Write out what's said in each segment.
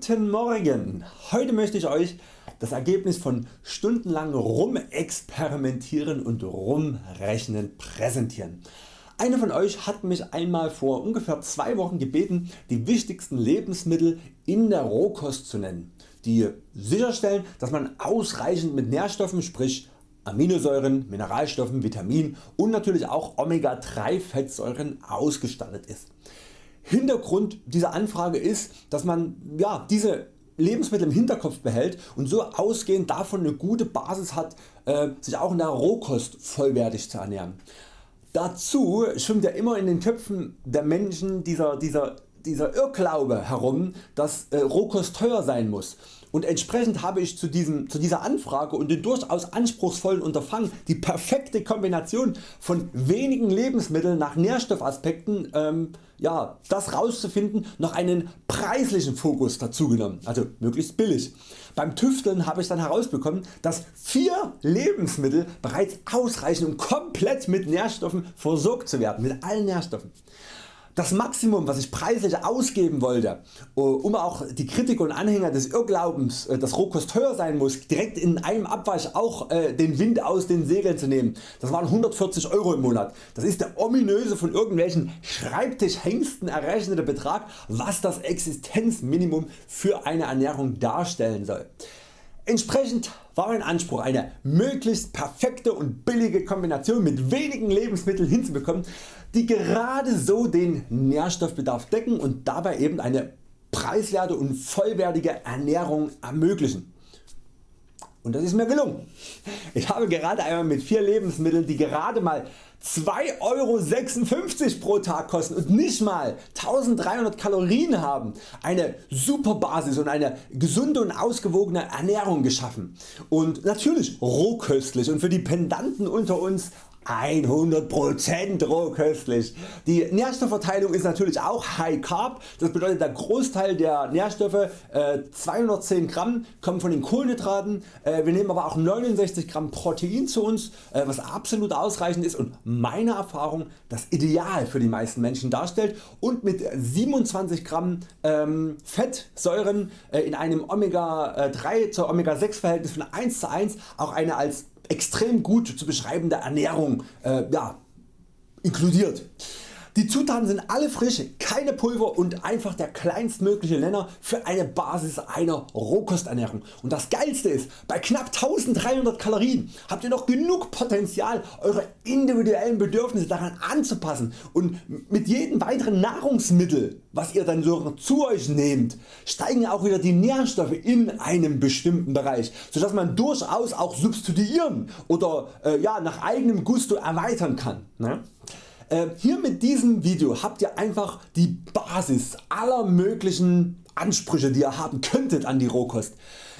Guten Morgen! Heute möchte ich Euch das Ergebnis von stundenlang Rumexperimentieren und Rumrechnen präsentieren. Einer von Euch hat mich einmal vor ungefähr zwei Wochen gebeten die wichtigsten Lebensmittel in der Rohkost zu nennen, die sicherstellen dass man ausreichend mit Nährstoffen sprich Aminosäuren, Mineralstoffen, Vitaminen und natürlich auch Omega 3 Fettsäuren ausgestattet ist. Hintergrund dieser Anfrage ist, dass man ja, diese Lebensmittel im Hinterkopf behält und so ausgehend davon eine gute Basis hat äh, sich auch in der Rohkost vollwertig zu ernähren. Dazu schwimmt ja immer in den Köpfen der Menschen dieser, dieser, dieser Irrglaube herum dass äh, Rohkost teuer sein muss und entsprechend habe ich zu, diesem, zu dieser Anfrage und dem durchaus anspruchsvollen Unterfangen die perfekte Kombination von wenigen Lebensmitteln nach Nährstoffaspekten ähm, ja, das rauszufinden noch einen preislichen Fokus dazu genommen, also möglichst billig. Beim Tüfteln habe ich dann herausbekommen dass 4 Lebensmittel bereits ausreichen um komplett mit Nährstoffen versorgt zu werden, mit allen Nährstoffen. Das Maximum was ich preislich ausgeben wollte, äh, um auch die Kritiker und Anhänger des Irrglaubens äh, dass Rohkost teuer sein muss direkt in einem Abwasch auch äh, den Wind aus den Segeln zu nehmen, das waren 140 Euro im Monat. Das ist der ominöse von irgendwelchen Schreibtischhengsten errechnete Betrag was das Existenzminimum für eine Ernährung darstellen soll. Entsprechend war mein Anspruch eine möglichst perfekte und billige Kombination mit wenigen Lebensmitteln hinzubekommen die gerade so den Nährstoffbedarf decken und dabei eben eine preiswerte und vollwertige Ernährung ermöglichen. Und das ist mir gelungen. Ich habe gerade einmal mit 4 Lebensmitteln die gerade mal 2,56 Euro pro Tag kosten und nicht mal 1300 Kalorien haben, eine super Basis und eine gesunde und ausgewogene Ernährung geschaffen und natürlich rohköstlich und für die Pendanten unter uns 100% rohköstlich. Die Nährstoffverteilung ist natürlich auch High Carb, das bedeutet der Großteil der Nährstoffe äh, 210 Gramm kommen von den Kohlenhydraten, äh, wir nehmen aber auch 69 Gramm Protein zu uns äh, was absolut ausreichend ist und meiner Erfahrung das Ideal für die meisten Menschen darstellt. Und mit 27 Gramm ähm, Fettsäuren äh, in einem Omega 3 äh, zur Omega 6 Verhältnis von 1 zu 1 auch eine als extrem gut zu beschreibende Ernährung äh, ja, inkludiert. Die Zutaten sind alle frisch, keine Pulver und einfach der kleinstmögliche Nenner für eine Basis einer Rohkosternährung. Und das geilste ist, bei knapp 1300 Kalorien habt ihr noch genug Potenzial eure individuellen Bedürfnisse daran anzupassen und mit jedem weiteren Nahrungsmittel was ihr dann so zu Euch nehmt, steigen auch wieder die Nährstoffe in einem bestimmten Bereich, sodass man durchaus auch substituieren oder äh, ja, nach eigenem Gusto erweitern kann. Ne? Äh, hier mit diesem Video habt ihr einfach die Basis aller möglichen Ansprüche die ihr haben könntet an die Rohkost.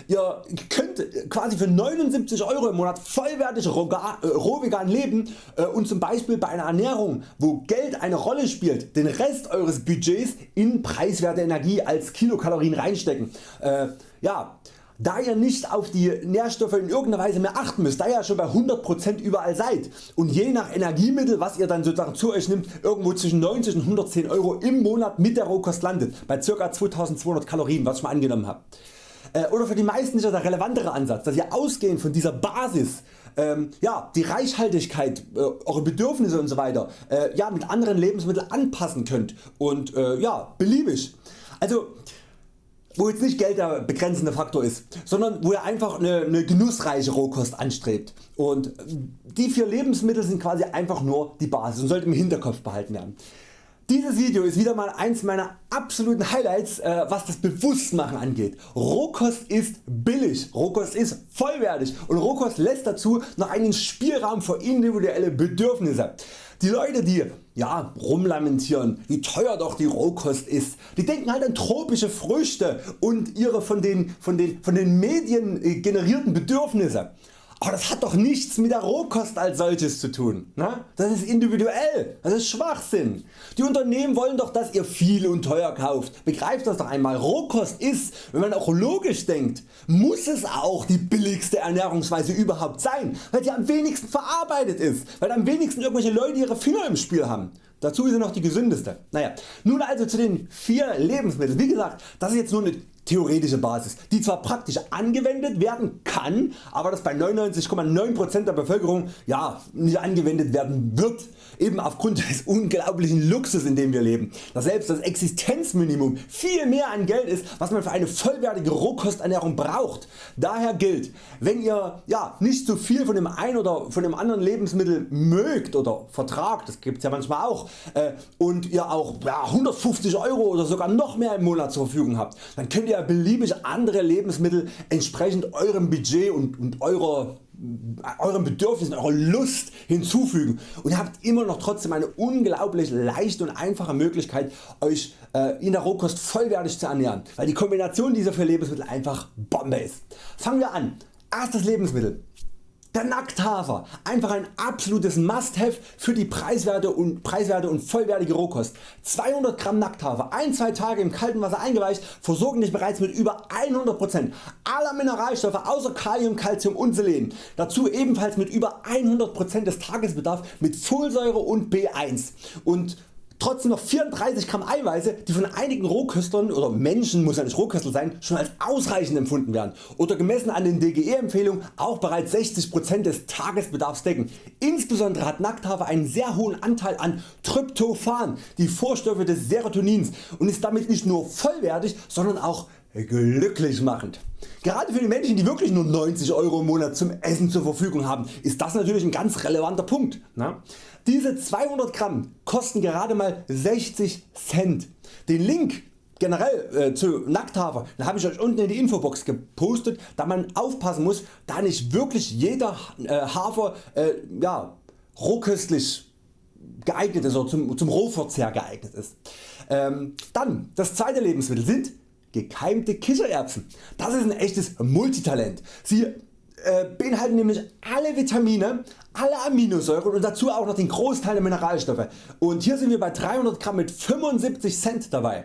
Ihr könnt quasi für 79 Euro im Monat vollwertig äh, rohvegan leben äh, und zum Beispiel bei einer Ernährung wo Geld eine Rolle spielt den Rest Eures Budgets in preiswerte Energie als Kilokalorien reinstecken. Ja, da ihr nicht auf die Nährstoffe in irgendeiner Weise mehr achten müsst, da ihr schon bei 100% überall seid und je nach Energiemittel was ihr dann sozusagen zu Euch nimmt irgendwo zwischen 90 und 110 Euro im Monat mit der Rohkost landet bei ca. 2200 Kalorien was ich mal angenommen habe. Äh, oder für die meisten ist der relevantere Ansatz dass ihr ausgehend von dieser Basis ähm, ja, die Reichhaltigkeit, äh, eure Bedürfnisse und so weiter äh, ja, mit anderen Lebensmitteln anpassen könnt und äh, ja, beliebig. Also wo jetzt nicht Geld der begrenzende Faktor ist, sondern wo er einfach eine, eine genussreiche Rohkost anstrebt und die vier Lebensmittel sind quasi einfach nur die Basis und sollte im Hinterkopf behalten werden. Dieses Video ist wieder mal eins meiner absoluten Highlights äh, was das Bewusstmachen angeht. Rohkost ist billig, Rohkost ist vollwertig und Rohkost lässt dazu noch einen Spielraum für individuelle Bedürfnisse. Die Leute die ja, rumlamentieren wie teuer doch die Rohkost ist, die denken halt an tropische Früchte und ihre von den, von den, von den Medien generierten Bedürfnisse. Aber das hat doch nichts mit der Rohkost als solches zu tun. Ne? Das ist individuell, das ist Schwachsinn. Die Unternehmen wollen doch dass ihr viel und teuer kauft. Begreift das doch einmal. Rohkost ist, wenn man auch logisch denkt, muss es auch die billigste Ernährungsweise überhaupt sein, weil sie am wenigsten verarbeitet ist, weil am wenigsten irgendwelche Leute ihre Finger im Spiel haben. Dazu ist sie noch die gesündeste. Naja, nun also zu den 4 Lebensmitteln. Wie gesagt, das ist jetzt nur eine theoretische Basis, die zwar praktisch angewendet werden kann, aber das bei 99,9% der Bevölkerung ja, nicht angewendet werden wird, eben aufgrund des unglaublichen Luxus in dem wir leben, dass selbst das Existenzminimum viel mehr an Geld ist was man für eine vollwertige Rohkosternährung braucht. Daher gilt, wenn ihr ja, nicht zu viel von dem einen oder von dem anderen Lebensmittel mögt oder vertragt, das gibt's ja manchmal auch, äh, und ihr auch ja, 150 Euro oder sogar noch mehr im Monat zur Verfügung habt, dann könnt ihr ihr beliebig andere Lebensmittel entsprechend eurem Budget und, und eurer euren Bedürfnissen, eurer Lust hinzufügen und habt immer noch trotzdem eine unglaublich leichte und einfache Möglichkeit Euch äh, in der Rohkost vollwertig zu ernähren, weil die Kombination dieser vier Lebensmittel einfach Bombe ist. Fangen wir an. Erstes Lebensmittel der Nackthafer, einfach ein absolutes Must-Have für die preiswerte und, preiswerte und vollwertige Rohkost. 200 Gramm Nackthafer, 1-2 Tage im kalten Wasser eingeweicht, versorgen dich bereits mit über 100% aller Mineralstoffe außer Kalium, Calcium und Selen. Dazu ebenfalls mit über 100% des Tagesbedarfs mit Folsäure und B1. Und trotzdem noch 34 Gramm Eiweiße die von einigen Rohköstlern oder Menschen muss ja nicht Rohköstler sein schon als ausreichend empfunden werden oder gemessen an den DGE Empfehlungen auch bereits 60% des Tagesbedarfs decken. Insbesondere hat Nackthafer einen sehr hohen Anteil an Tryptophan, die Vorstoffe des Serotonins und ist damit nicht nur vollwertig, sondern auch glücklich machend. Gerade für die Menschen die wirklich nur 90 Euro im Monat zum Essen zur Verfügung haben ist das natürlich ein ganz relevanter Punkt. Ne? Diese 200 Gramm kosten gerade mal 60 Cent. Den Link generell äh, zu Nackthafer habe ich Euch unten in die Infobox gepostet da man aufpassen muss da nicht wirklich jeder äh, Hafer äh, ja, rohköstlich geeignet ist oder zum, zum Rohverzehr geeignet ist. Ähm, dann das zweite Lebensmittel sind gekeimte Kichererbsen. Das ist ein echtes Multitalent. Sie äh, beinhalten nämlich alle Vitamine, alle Aminosäuren und dazu auch noch den Großteil der Mineralstoffe. Und hier sind wir bei 300 Gramm mit 75 Cent dabei.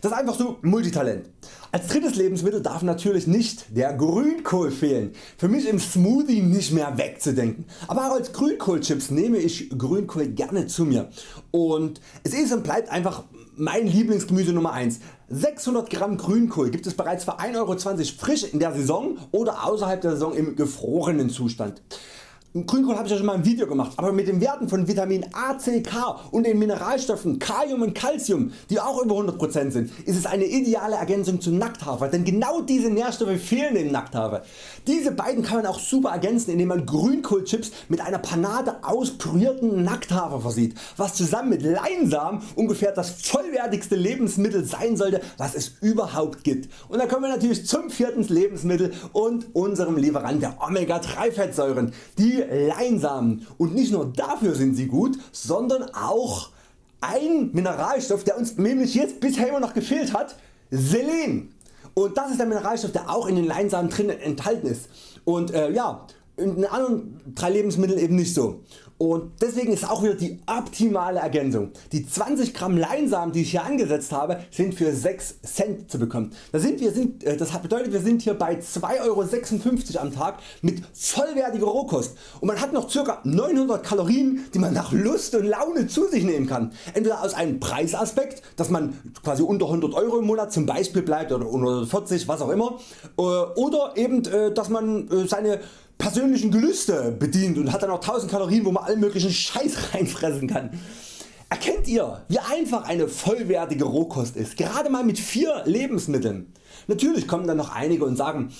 Das ist einfach so Multitalent. Als drittes Lebensmittel darf natürlich nicht der Grünkohl fehlen. Für mich im Smoothie nicht mehr wegzudenken. Aber auch als Grünkohlchips nehme ich Grünkohl gerne zu mir. Und es ist und bleibt einfach mein Lieblingsgemüse Nummer 1. 600 Gramm Grünkohl gibt es bereits für 1,20 Euro frisch in der Saison oder außerhalb der Saison im gefrorenen Zustand. Grünkohl habe ich ja schon mal ein Video gemacht, aber mit den Werten von Vitamin A, C, K und den Mineralstoffen Kalium und Calcium, die auch über 100% sind, ist es eine ideale Ergänzung zu Nackthafer, denn genau diese Nährstoffe fehlen im Nackthafer. Diese beiden kann man auch super ergänzen indem man Grünkohlchips mit einer Panade aus pürierten Nackthafer versieht, was zusammen mit Leinsamen ungefähr das vollwertigste Lebensmittel sein sollte was es überhaupt gibt. Und dann kommen wir natürlich zum vierten Lebensmittel und unserem Lieferant der Omega 3 Fettsäuren, die Leinsamen und nicht nur dafür sind sie gut, sondern auch ein Mineralstoff der uns nämlich jetzt bisher immer noch gefehlt hat, Selen. Und das ist der Mineralstoff der auch in den Leinsamen drin enthalten ist. Und äh, ja, in anderen drei Lebensmitteln eben nicht so. Und deswegen ist auch wieder die optimale Ergänzung. Die 20 Gramm Leinsamen die ich hier angesetzt habe sind für 6 Cent zu bekommen. Das, sind, wir sind, äh, das bedeutet wir sind hier bei 2,56 Euro am Tag mit vollwertiger Rohkost und man hat noch ca. 900 Kalorien die man nach Lust und Laune zu sich nehmen kann. Entweder aus einem Preisaspekt dass man quasi unter 100 Euro im Monat zum Beispiel bleibt oder unter 40 was auch immer äh, oder eben äh, dass man seine persönlichen Gelüste bedient und hat dann auch 1000 Kalorien wo man allen möglichen Scheiß reinfressen kann. Erkennt ihr wie einfach eine vollwertige Rohkost ist, gerade mal mit 4 Lebensmitteln. Natürlich kommen dann noch einige und sagen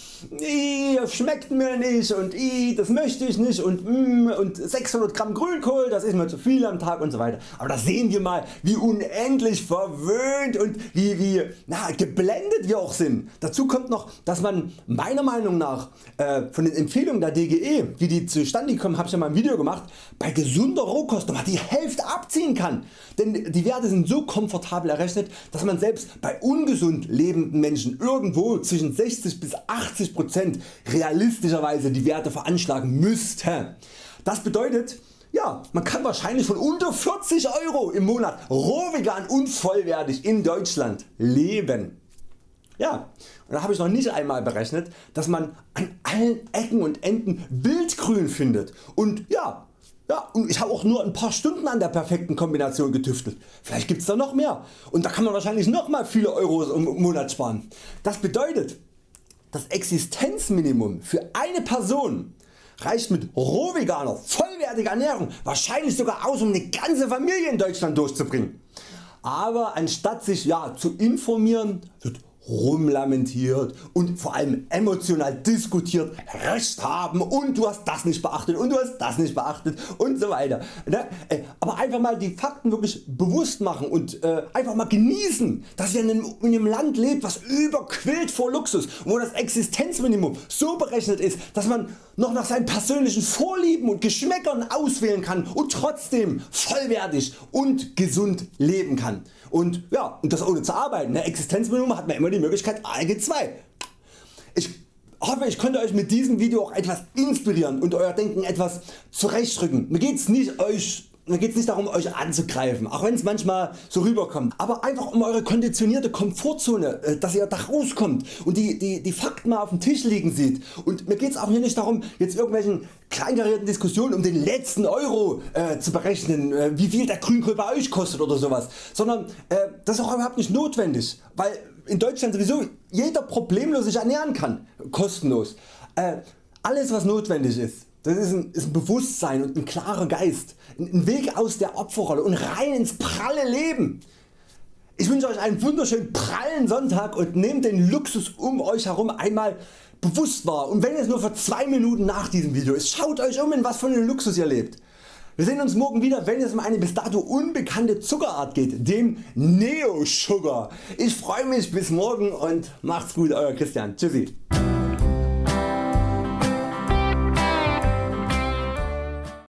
schmeckt mir nicht und das möchte ich nicht und, mm, und 600 Gramm Grünkohl das ist mir zu viel am Tag und so weiter. Aber da sehen wir mal wie unendlich verwöhnt und wie, wie na, geblendet wir auch sind. Dazu kommt noch dass man meiner Meinung nach äh, von den Empfehlungen der DGE wie die zustande kommen habe ich ja mal ein Video gemacht bei gesunder Rohkost nochmal die Hälfte abziehen kann. Denn die Werte sind so komfortabel errechnet dass man selbst bei ungesund lebenden Menschen irgendwo zwischen 60 bis 80% realistischerweise die Werte veranschlagen müsste. Das bedeutet ja, man kann wahrscheinlich von unter 40 Euro im Monat rohvegan und vollwertig in Deutschland leben. Ja, und da habe ich noch nicht einmal berechnet, dass man an allen Ecken und Enden Wildgrün findet und ja, Ja, und ich habe auch nur ein paar Stunden an der perfekten Kombination getüftelt. Vielleicht gibt's da noch mehr und da kann man wahrscheinlich noch mal viele Euros im Monat sparen. Das bedeutet das Existenzminimum für eine Person reicht mit rohveganer, vollwertiger Ernährung wahrscheinlich sogar aus um eine ganze Familie in Deutschland durchzubringen. Aber anstatt sich ja, zu informieren wird rumlamentiert und vor allem emotional diskutiert, Recht haben und du hast das nicht beachtet und du hast das nicht beachtet und so weiter. Ne? Äh, aber einfach mal die Fakten wirklich bewusst machen und äh, einfach mal genießen, dass ihr in einem, in einem Land lebt was überquillt vor Luxus, wo das Existenzminimum so berechnet ist, dass man noch nach seinen persönlichen Vorlieben und Geschmäckern auswählen kann und trotzdem vollwertig und gesund leben kann. Und, ja, und das ohne zu arbeiten. Ne? Existenzminimum hat man immer die Möglichkeit ALG 2. Ich hoffe ich konnte Euch mit diesem Video auch etwas inspirieren und Euer Denken etwas zurechtrücken. Mir geht's nicht Euch mir geht es nicht darum Euch anzugreifen, auch wenn es manchmal so rüberkommt, aber einfach um Eure konditionierte Komfortzone, äh, dass ihr da rauskommt und die, die, die Fakten mal auf dem Tisch liegen sieht. Und mir geht es auch hier nicht darum jetzt irgendwelchen kleinkarierten Diskussionen um den letzten Euro äh, zu berechnen, äh, wie viel der Grünkohl bei Euch kostet oder sowas, sondern äh, das ist auch überhaupt nicht notwendig, weil in Deutschland sowieso jeder problemlos sich ernähren kann, kostenlos. Äh, alles was notwendig ist das ist ein, ist ein, Bewusstsein und ein klarer Geist, ein Weg aus der Opferrolle und rein ins pralle Leben. Ich wünsche Euch einen wunderschönen prallen Sonntag und nehmt den Luxus um Euch herum einmal bewusst wahr und wenn es nur für 2 Minuten nach diesem Video ist, schaut Euch um in was für einen Luxus ihr lebt. Wir sehen uns morgen wieder wenn es um eine bis dato unbekannte Zuckerart geht, dem Neo Sugar. Ich freue mich bis morgen und macht's gut Euer Christian. Tschüssi.